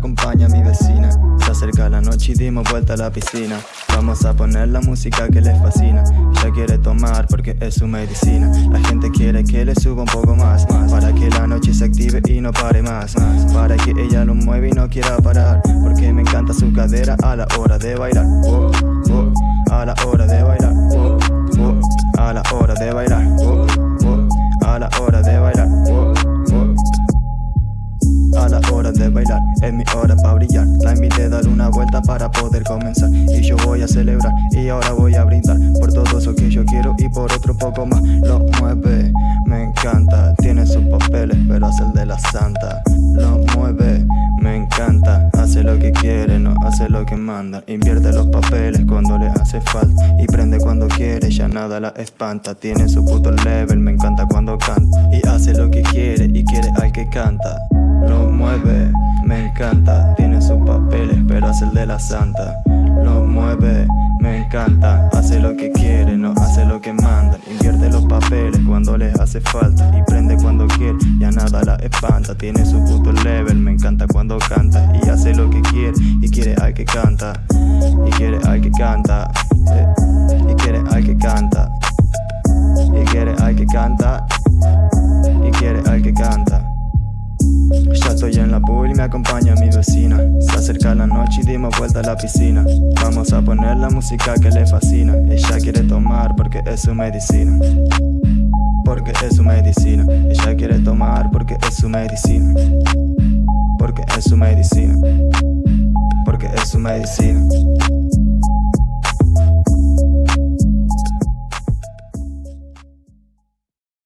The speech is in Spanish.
acompaña a mi vecina. Se acerca la noche y dimos vuelta a la piscina. Vamos a poner la música que les fascina. Ella quiere tomar porque es su medicina. La gente quiere que le suba un poco más Para que la noche se active y no pare más. Para que ella lo mueva y no quiera parar. Porque me encanta su cadera a la hora de bailar. Oh, oh. Es mi hora para brillar. La invité a dar una vuelta para poder comenzar. Y yo voy a celebrar. Y ahora voy a brindar Por todo eso que yo quiero y por otro poco más. Lo mueve, me encanta. Tiene sus papeles pero hace el de la santa. Lo mueve, me encanta. Hace lo que quiere, no hace lo que manda. Invierte los papeles cuando le hace falta. Y prende cuando quiere, ya nada la espanta. Tiene su puto level, me encanta cuando canta. Y hace lo que quiere y quiere al que canta lo mueve, me encanta Tiene sus papeles pero hace el de la santa. Lo mueve, me encanta Hace lo que quiere, no hace lo que manda. Invierte los papeles cuando les hace falta Y prende cuando quiere, ya nada la espanta. Tiene su puto level, me encanta cuando canta Y hace lo que quiere, y quiere al que canta Y quiere al que canta eh, Y quiere al que canta Y quiere al que canta estoy en la pool y me acompaña mi vecina. Se acerca la noche y dimos vuelta a la piscina. Vamos a poner la música que le fascina. Ella quiere tomar porque es su medicina. Porque es su medicina. Ella quiere tomar porque es su medicina. Porque es su medicina. Porque es su medicina